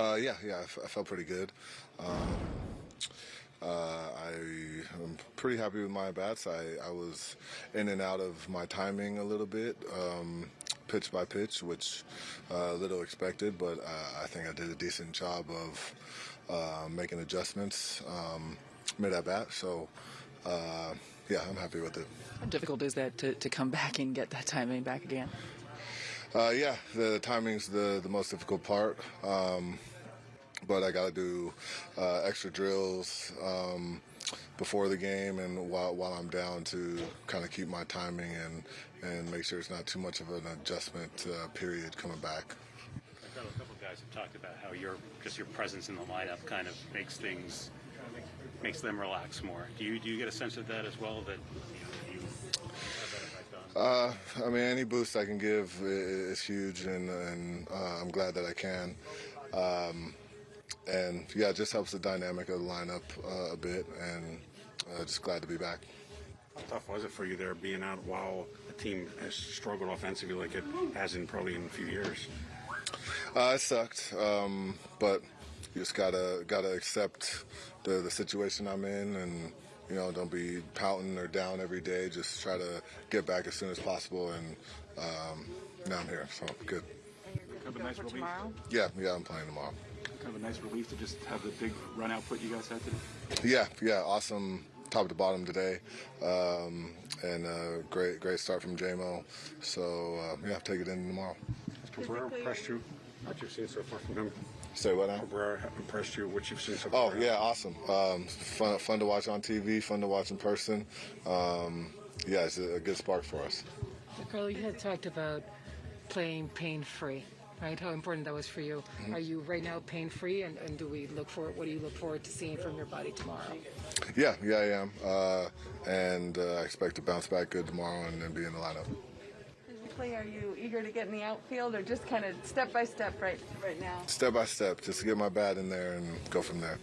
Uh, yeah, yeah, I, felt pretty good. Um, uh, I am pretty happy with my bats. I, I was in and out of my timing a little bit, um, pitch by pitch, which uh, little expected, but uh, I think I did a decent job of uh, making adjustments um, mid at bat. So, uh, yeah, I'm happy with it. How difficult is that to, to come back and get that timing back again? Uh, yeah, the timing's the the most difficult part. Um, but I got to do uh, extra drills um, before the game and while, while I'm down to kind of keep my timing and and make sure it's not too much of an adjustment uh, period coming back. I a couple of guys have talked about how your just your presence in the lineup kind of makes things makes them relax more. Do you do you get a sense of that as well? That Uh, I mean, any boost I can give is huge, and, and uh, I'm glad that I can. Um, and yeah, it just helps the dynamic of the lineup uh, a bit, and uh, just glad to be back. How tough was it for you there being out while the team has struggled offensively like it has in probably in a few years? Uh, it sucked, um, but you just gotta gotta accept the the situation I'm in, and you know, don't be pouting or down every day. Just try to get back as soon as possible, and um, now I'm here, so good. Kind of a nice relief. tomorrow? Yeah, yeah, I'm playing tomorrow. Kind of a nice relief to just have the big run output you guys had today. Yeah, yeah, awesome top to bottom today, um, and uh, great great start from JMO. So uh, yeah, take it in tomorrow. Cabrera impressed you? What you've seen so far from him? Say what now? Cabrera impressed you? What you've seen so far. Oh yeah, awesome. Um, fun, fun to watch on TV. Fun to watch in person. Um, yeah, it's a, a good spark for us. Carlo, you had talked about playing pain free, right? How important that was for you. Are you right now pain free, and, and do we look for what do you look forward to seeing from your body tomorrow? Yeah, yeah, I am, uh, and uh, I expect to bounce back good tomorrow and then be in the lineup. Physically, are you eager to get in the outfield or just kind of step by step right right now? Step by step, just to get my bat in there and go from there.